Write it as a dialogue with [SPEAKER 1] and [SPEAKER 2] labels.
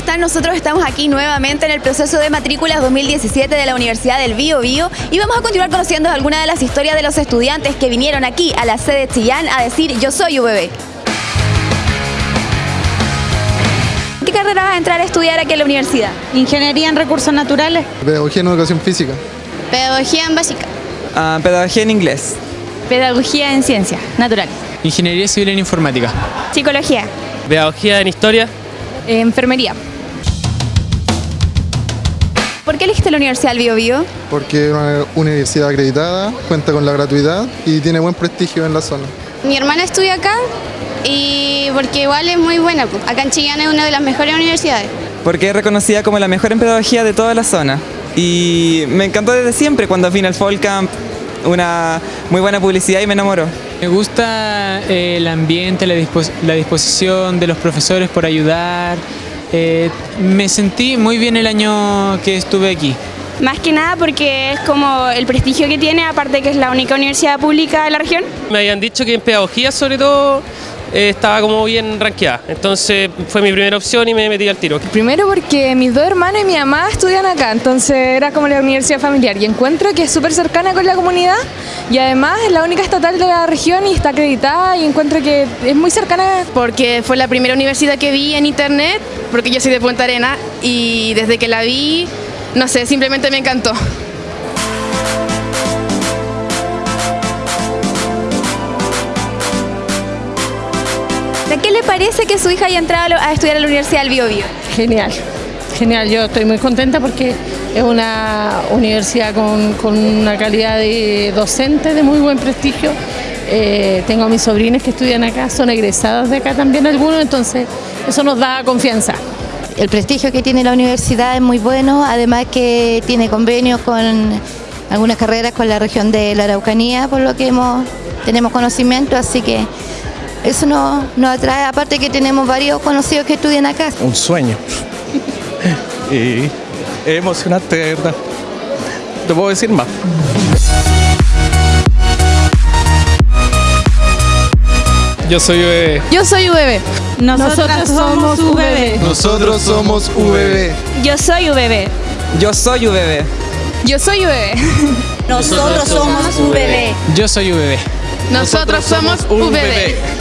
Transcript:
[SPEAKER 1] están? Nosotros estamos aquí nuevamente en el proceso de matrículas 2017 de la Universidad del Bío Bío y vamos a continuar conociendo algunas de las historias de los estudiantes que vinieron aquí a la sede de Chillán a decir yo soy UBB. ¿Qué carrera vas a entrar a estudiar aquí en la universidad?
[SPEAKER 2] Ingeniería en recursos naturales.
[SPEAKER 3] Pedagogía en educación física.
[SPEAKER 2] Pedagogía en básica.
[SPEAKER 4] Ah, pedagogía en inglés.
[SPEAKER 1] Pedagogía en ciencias naturales.
[SPEAKER 5] Ingeniería civil en informática.
[SPEAKER 1] Psicología.
[SPEAKER 6] Pedagogía en historia.
[SPEAKER 1] Enfermería. ¿Por qué elegiste la Universidad del Bío Bío?
[SPEAKER 3] Porque es una universidad acreditada, cuenta con la gratuidad y tiene buen prestigio en la zona.
[SPEAKER 2] Mi hermana estudia acá y porque igual es muy buena. Acá en Chillán es una de las mejores universidades.
[SPEAKER 4] Porque es reconocida como la mejor en pedagogía de toda la zona. Y me encantó desde siempre cuando vine al Fall Camp. Una muy buena publicidad y me enamoró.
[SPEAKER 5] Me gusta eh, el ambiente, la, dispos- la disposición de los profesores por ayudar. Eh, me sentí muy bien el año que estuve aquí.
[SPEAKER 7] Más que nada porque es como el prestigio que tiene, aparte que es la única universidad pública de la región.
[SPEAKER 6] Me habían dicho que en pedagogía sobre todo eh, estaba como bien rankeada. Entonces fue mi primera opción y me metí al tiro.
[SPEAKER 8] Primero porque mis dos hermanos y mi mamá estudian acá, entonces era como la universidad familiar y encuentro que es súper cercana con la comunidad y además es la única estatal de la región y está acreditada y encuentro que es muy cercana.
[SPEAKER 9] porque fue la primera universidad que vi en internet, porque yo soy de Punta Arena y desde que la vi, no sé, simplemente me encantó.
[SPEAKER 1] Le parece que su hija haya entrado a estudiar a la Universidad del Bío Bío?
[SPEAKER 10] Genial, genial. Yo estoy muy contenta porque es una universidad con, con una calidad de docente de muy buen prestigio. Eh, tengo a mis sobrinos que estudian acá, son egresados de acá también algunos, entonces eso nos da confianza.
[SPEAKER 11] El prestigio que tiene la universidad es muy bueno, además que tiene convenios con algunas carreras con la región de la Araucanía, por lo que hemos, tenemos conocimiento, así que eso nos, nos atrae, aparte que tenemos varios conocidos que estudian acá.
[SPEAKER 12] un sueño. y es emocionante, de verdad. Te puedo decir más.
[SPEAKER 5] Yo soy bebé.
[SPEAKER 8] Yo soy UBB.
[SPEAKER 2] Nosotras somos UBB.
[SPEAKER 3] Nosotros somos VB.
[SPEAKER 7] Yo soy UBB.
[SPEAKER 4] Yo soy UBB.
[SPEAKER 8] Yo soy UBB.
[SPEAKER 11] Nosotros somos UBB.
[SPEAKER 5] Yo soy UBB.
[SPEAKER 9] Nosotros somos UBB.